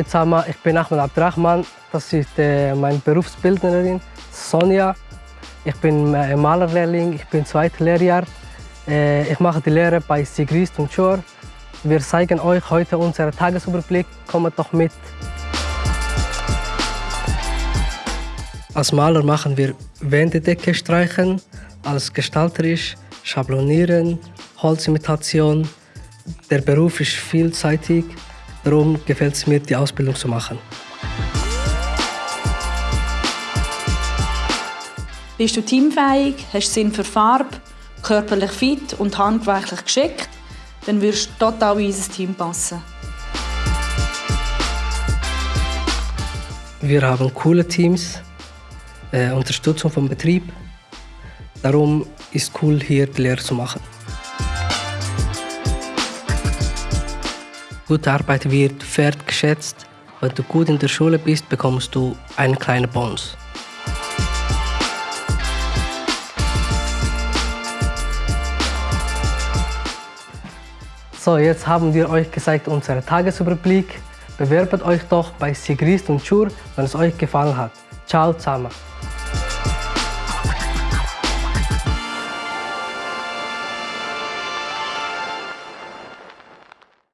Zusammen, ich bin Ahmed Abdrachman. Das ist äh, meine Berufsbildnerin Sonja. Ich bin äh, Malerlehrling, ich bin zweites Lehrjahr. Äh, ich mache die Lehre bei Sigrist und Schor. Wir zeigen euch heute unseren Tagesüberblick. Kommt doch mit. Als Maler machen wir Wänddecke streichen, als gestalterisch schablonieren, Holzimitation. Der Beruf ist vielseitig, darum gefällt es mir, die Ausbildung zu machen. Bist du teamfähig, hast Sinn für Farbe, körperlich fit und handwerklich geschickt, dann wirst du total in unser Team passen. Wir haben coole Teams, äh, Unterstützung vom Betrieb. Darum ist es cool, hier die Lehre zu machen. Gute Arbeit wird wertgeschätzt. Wenn du gut in der Schule bist, bekommst du einen kleinen Bonus. So, jetzt haben wir euch gezeigt unseren Tagesüberblick. Bewerbt euch doch bei Sigrist und Schur, wenn es euch gefallen hat. Ciao zusammen.